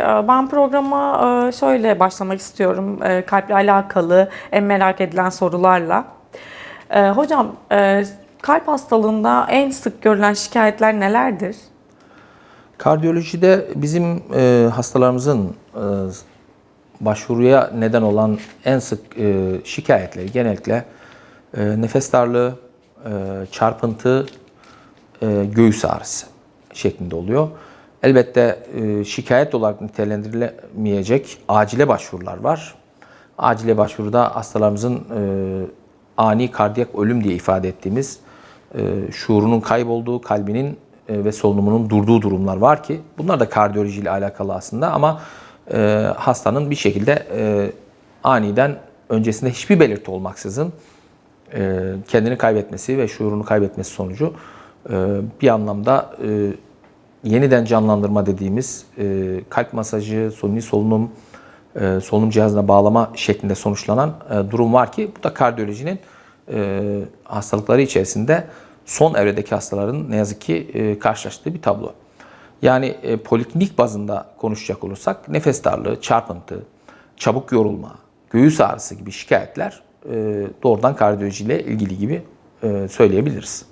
Ee, Ben programa e, şöyle başlamak istiyorum. e, Kalple alakalı en merak edilen sorularla. Ee, Hocam, e, kalp hastalığında en sık görülen şikayetler nelerdir? Kardiyolojide bizim e, hastalarımızın e, başvuruya neden olan en sık e, şikayetleri genellikle e, nefes darlığı, e, çarpıntı, e, göğüs ağrısı şeklinde oluyor. Elbette e, şikayet olarak nitelendirilemeyecek acile başvurular var. Acile başvuruda hastalarımızın e, ani kardiyak ölüm diye ifade ettiğimiz e, şuurunun kaybolduğu, kalbinin ve solunumunun durduğu durumlar var ki bunlar da kardiyolojiyle alakalı aslında ama hastanın bir şekilde aniden öncesinde hiçbir belirti olmaksızın kendini kaybetmesi ve şuurunu kaybetmesi sonucu bir anlamda e, yeniden canlandırma dediğimiz e, kalp masajı, suni solunum, e, solunum cihazına bağlama şeklinde sonuçlanan e, durum var ki bu da kardiyolojinin e, hastalıkları içerisinde son evredeki hastaların ne yazık ki e, karşılaştığı bir tablo. Yani e, poliklinik bazında konuşacak olursak nefes darlığı, çarpıntı, çabuk yorulma, göğüs ağrısı gibi şikayetler e, doğrudan kardiyolojiyle ilgili gibi e, söyleyebiliriz.